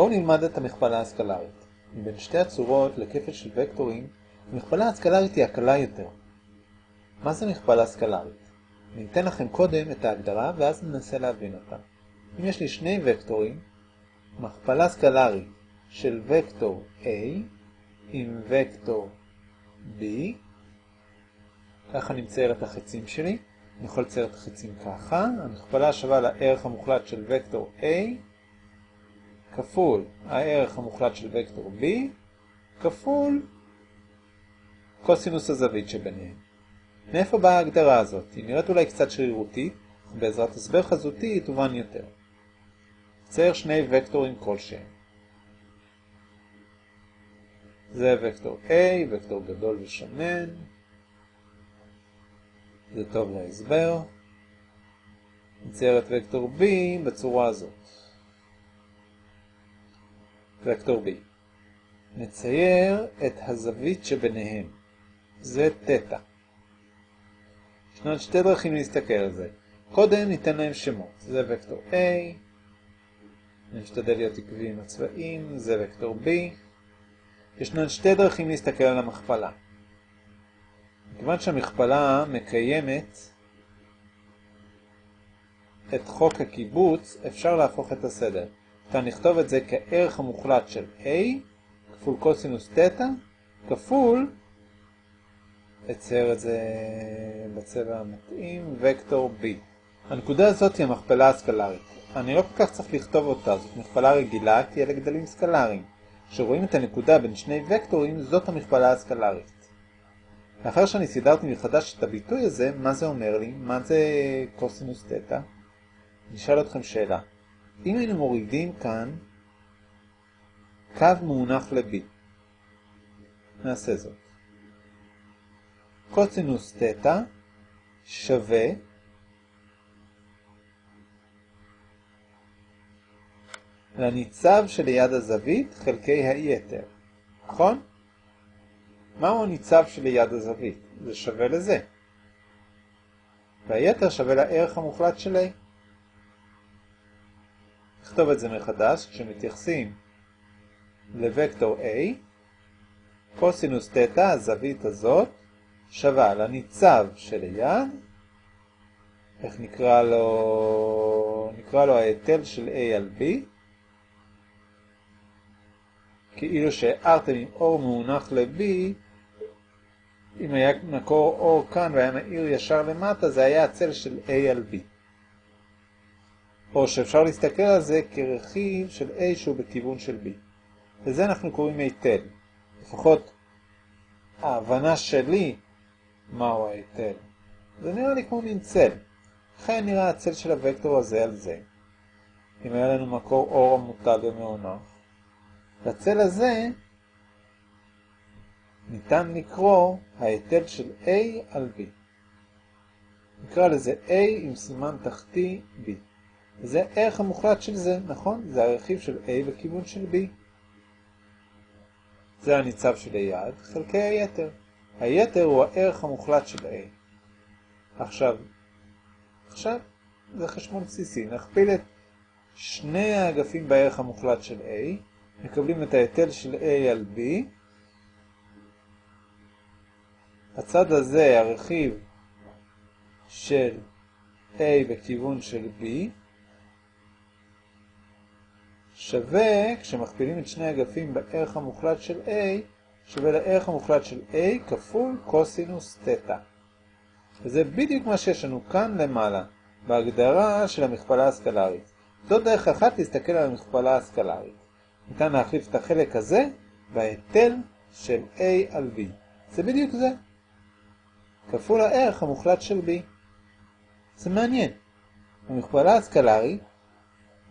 בואו נלמד את המכפלה הסקלרית. מבין שתי הצורות לכפל של וקטורים, המכפלה הסקלרית היא הקלה יותר. מה זה מכפלה סקלרית? אני אתן לכם קודם את ההגדרה ואז ננסה להבין אותה. אם יש לי שני וקטורים, מכפלה סקלרית של וקטור A עם וקטור B, ככה אני מצייר את החצים שלי. אני יכול לצייר את החצים ככה. המכפלה שווה לערך המוחלט של וקטור A כפול הערך המוחלט של וקטור B כפול קוסינוס הזווית שביניהם. מאיפה באה ההגדרה הזאת? היא נראית אולי קצת שרירותית, בעזרת הסבר חזותי היא תובן יותר. צייר שני וקטורים כלשהם. זה וקטור A, וקטור גדול ושמן. זה טוב להסבר. נצייר את וקטור B בצורה הזאת. וקטור B. נצייר את הזווית שביניהם. זה תטא. ישנן שתי דרכים להסתכל על זה. קודם ניתן להם שמות. זה וקטור A. אני משתדל להיות עקבי עם הצבעים. זה וקטור B. ישנן שתי דרכים להסתכל על המכפלה. מכיוון שהמכפלה מקיימת את חוק הקיבוץ, אפשר להפוך את הסדר. כאן נכתוב את זה כערך המוחלט של A כפול קוסינוס תטא כפול, אצייר את זה בצבע המתאים, וקטור B. הנקודה הזאת היא המכפלה הסקלרית. אני לא כל כך צריך לכתוב אותה, זאת מכפלה רגילה כי אלה גדלים סקלריים. כשרואים את הנקודה בין שני וקטורים, זאת המכפלה הסקלרית. לאחר שאני סידרתי מחדש את הביטוי הזה, מה זה אומר לי? מה זה קוסינוס תטא? נשאל אתכם שאלה. אם היינו מורידים כאן קו מונח ל-B, נעשה זאת. קוסינוס תטא שווה לניצב שליד הזווית חלקי היתר, נכון? מהו הניצב שליד הזווית? זה שווה לזה. והיתר שווה לערך המוחלט של A. נכתוב את זה מחדש, כשמתייחסים לוקטור A, קוסינוס תטא, הזווית הזאת, שווה לניצב שליד, איך נקרא לו? נקרא לו ההיטל של A על B, כאילו שהארתם עם אור מונח ל-B, אם היה מקור אור כאן והיה מאיר ישר למטה, זה היה הצל של A על B. או שאפשר להסתכל על זה כרכיב של A שהוא בכיוון של B. לזה אנחנו קוראים היטל. לפחות ההבנה שלי מהו ההיטל. זה נראה לי כמו מין צל. לכן נראה הצל של הוקטור הזה על זה. אם היה לנו מקור אור המוטל ומעונח. לצל הזה ניתן לקרוא ההיטל של A על B. נקרא לזה A עם סימן תחתי B. זה הערך המוחלט של זה, נכון? זה הרכיב של A בכיוון של B. זה הניצב של היד, חלקי היתר. היתר הוא הערך המוחלט של A. עכשיו, עכשיו זה חשבון בסיסי. נכפיל את שני האגפים בערך המוחלט של A, מקבלים את ההיטל של A על B. הצד הזה, הרכיב של A בכיוון של B, שווה, כשמכפילים את שני אגפים בערך המוחלט של A, שווה לערך המוחלט של A כפול קוסינוס תטא. וזה בדיוק מה שיש לנו כאן למעלה, בהגדרה של המכפלה הסקלרית. זו דרך אחת להסתכל על המכפלה הסקלרית. ניתן להחליף את החלק הזה בהיטל של A על B. זה בדיוק זה. כפול הערך המוחלט של B. זה מעניין. במכפלה הסקלרית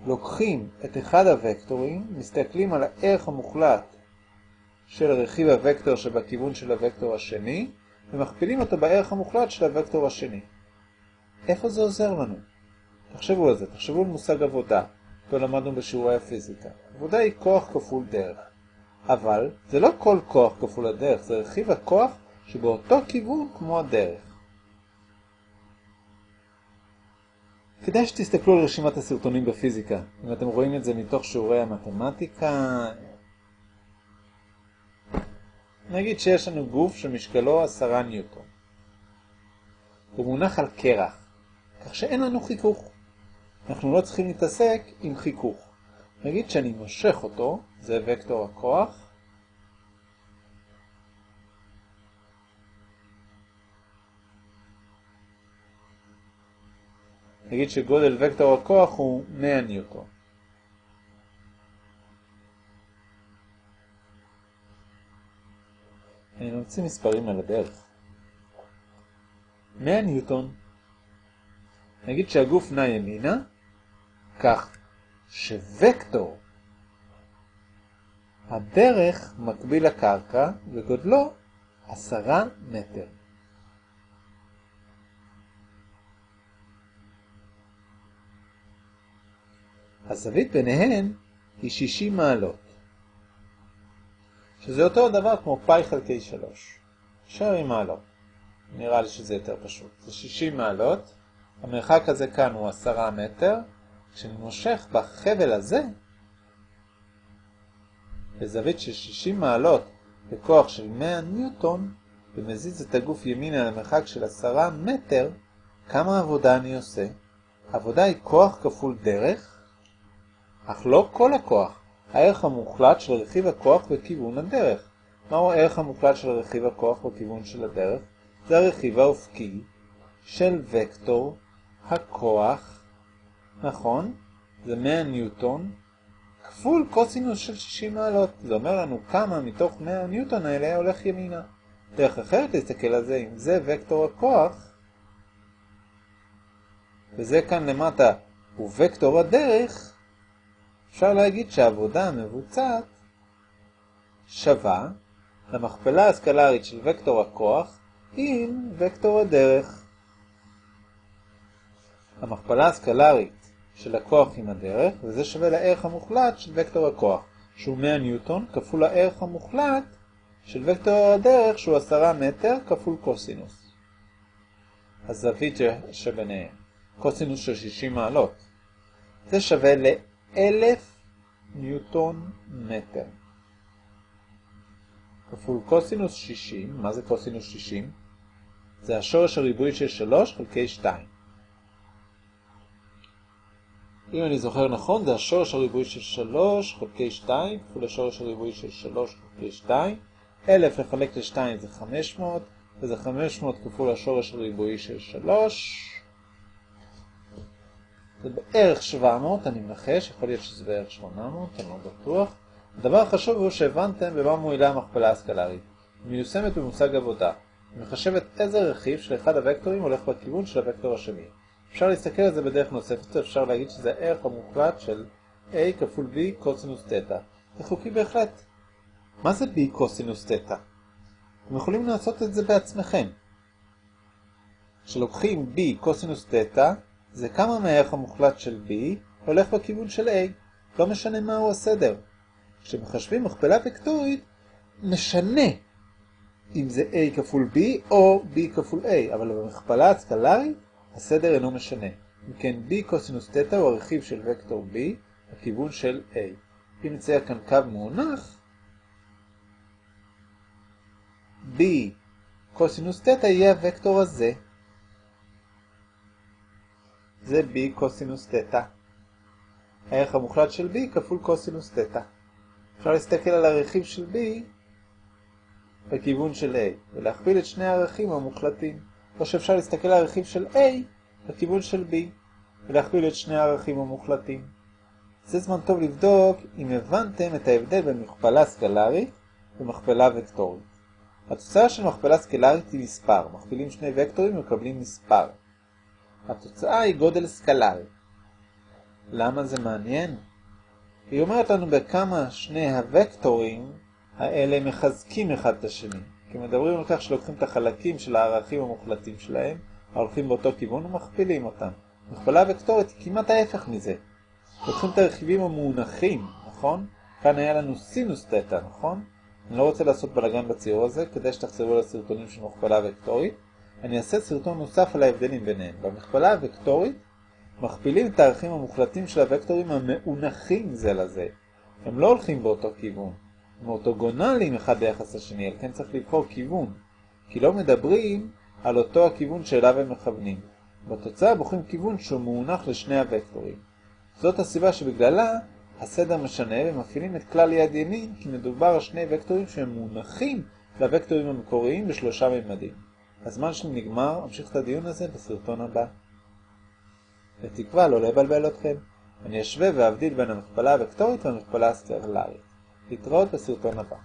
לוקחים את אחד הוקטורים, מסתכלים על הערך המוחלט של רכיב הוקטור שבכיוון של הוקטור השני, ומכפילים אותו בערך המוחלט של הוקטור השני. איפה זה עוזר לנו? תחשבו על זה, תחשבו על מושג עבודה, אותו למדנו בשיעורי הפיזיקה. עבודה היא כוח כפול דרך. אבל זה לא כל כוח כפול הדרך, זה רכיב הכוח שבאותו כיוון כמו הדרך. כדאי שתסתכלו על רשימת הסרטונים בפיזיקה. אם אתם רואים את זה מתוך שיעורי המתמטיקה, נגיד שיש לנו גוף שמשקלו 10 ניוטון. הוא מונח על קרח, כך שאין לנו חיכוך. אנחנו לא צריכים להתעסק עם חיכוך. נגיד שאני מושך אותו, זה וקטור הכוח, נגיד שגודל וקטור הכוח הוא 100 ניוטון. אני ממציא מספרים על הדרך. 100 ניוטון. נגיד שהגוף נע ימינה, כך שווקטור הדרך מקביל לקרקע וגודלו 10 מטר. הזווית ביניהן היא 60 מעלות, שזה אותו דבר כמו פאי חלקי 3. נשאר עם מעלות. נראה לי שזה יותר פשוט. זה 60 מעלות, המרחק הזה כאן הוא 10 מטר, כשאני מושך בחבל הזה, בזווית של 60 מעלות בכוח של 100 ניוטון, ומזיז את הגוף ימינה למרחק של 10 מטר, כמה עבודה אני עושה? עבודה היא כוח כפול דרך, אך לא כל הכוח, הערך המוחלט של רכיב הכוח בכיוון הדרך. מהו הערך המוחלט של רכיב הכוח בכיוון של הדרך? זה הרכיב האופקי של וקטור הכוח, נכון? זה 100 ניוטון, כפול קוסינוס של 60 מעלות. זה אומר לנו כמה מתוך 100 ניוטון האלה הולך ימינה. דרך אחרת להסתכל על זה, אם זה וקטור הכוח, וזה כאן למטה הוא וקטור הדרך, אפשר להגיד שהעבודה המבוצעת שווה למכפלה הסקלרית של וקטור הכוח עם וקטור הדרך. המכפלה הסקלרית של הכוח עם הדרך, וזה שווה לערך המוחלט של וקטור הכוח, שהוא 100 ניוטון, כפול הערך המוחלט של וקטור הדרך, שהוא 10 מטר, כפול קוסינוס. הזווית שביניהם, קוסינוס של 60 מעלות. זה שווה ל... אלף ניוטון מטר. כפול קוסינוס 60, מה זה קוסינוס 60? זה השורש הריבועי של 3 חלקי 2. אם אני זוכר נכון, זה השורש הריבועי של 3 חלקי 2, כפול השורש הריבועי של 3 חלקי 2. 1000 לחלק ל-2 זה 500, וזה 500 כפול השורש הריבועי של 3. זה בערך 700, אני מנחש, יכול להיות שזה בערך 800, אני לא בטוח. הדבר החשוב הוא שהבנתם במה מועילה המכפלה הסקלרית. מיושמת במושג עבודה. מחשבת איזה רכיב של אחד הוקטורים הולך בכיוון של הוקטור השני. אפשר להסתכל על זה בדרך נוספת, אפשר להגיד שזה הערך המוחלט של a כפול b קוסינוס תטא. זה חוקי בהחלט. מה זה b קוסינוס תטא? אתם יכולים לעשות את זה בעצמכם. כשלוקחים b קוסינוס תטא, זה כמה מהערך המוחלט של b הולך בכיוון של a, לא משנה מהו הסדר. כשמחשבים מכפלה וקטורית, משנה אם זה a כפול b או b כפול a, אבל במכפלה הסקלרית הסדר אינו משנה. אם כן, b קוסינוס תטא הוא הרכיב של וקטור b בכיוון של a. אם נצייר כאן קו מונח, b קוסינוס תטא יהיה הוקטור הזה. זה b קוסינוס תטא. הערך המוחלט של b כפול קוסינוס תטא. אפשר להסתכל על הרכיב של b בכיוון של a, ולהכפיל את שני הערכים המוחלטים. או שאפשר להסתכל על הרכיב של a בכיוון של b, ולהכפיל את שני הערכים המוחלטים. זה זמן טוב לבדוק אם הבנתם את ההבדל בין מכפלה סקלרית ומכפלה וקטורית. התוצאה של מכפלה סקלרית היא מספר, מכפילים שני וקטורים ומקבלים מספר. התוצאה היא גודל סקלרי. למה זה מעניין? היא אומרת לנו בכמה שני הוקטורים האלה מחזקים אחד את השני. כי מדברים על כך שלוקחים את החלקים של הערכים המוחלטים שלהם, הולכים באותו כיוון ומכפילים אותם. מכפלה וקטורית היא כמעט ההפך מזה. לוקחים את הרכיבים המונחים, נכון? כאן היה לנו סינוס תטא, נכון? אני לא רוצה לעשות בלגן בציור הזה, כדי שתחזרו לסרטונים של מכפלה וקטורית. אני אעשה סרטון נוסף על ההבדלים ביניהם. במכפלה הוקטורית, מכפילים את הערכים המוחלטים של הוקטורים המאונחים זה לזה. הם לא הולכים באותו כיוון. הם אורתוגונליים אחד ביחס לשני, על כן צריך לבחור כיוון. כי לא מדברים על אותו הכיוון שאליו הם מכוונים. בתוצאה בוחרים כיוון שהוא מאונח לשני הוקטורים. זאת הסיבה שבגללה הסדר משנה ומפעילים את כלל יד ימין כי מדובר על שני וקטורים שהם מונחים לוקטורים המקוריים בשלושה ממדים. הזמן שלי נגמר, אמשיך את הדיון הזה בסרטון הבא. בתקווה לא לבלבל אתכם. אני אשווה ואבדיל בין המכפלה הוקטורית והמכפלה הסטרלרית. להתראות בסרטון הבא.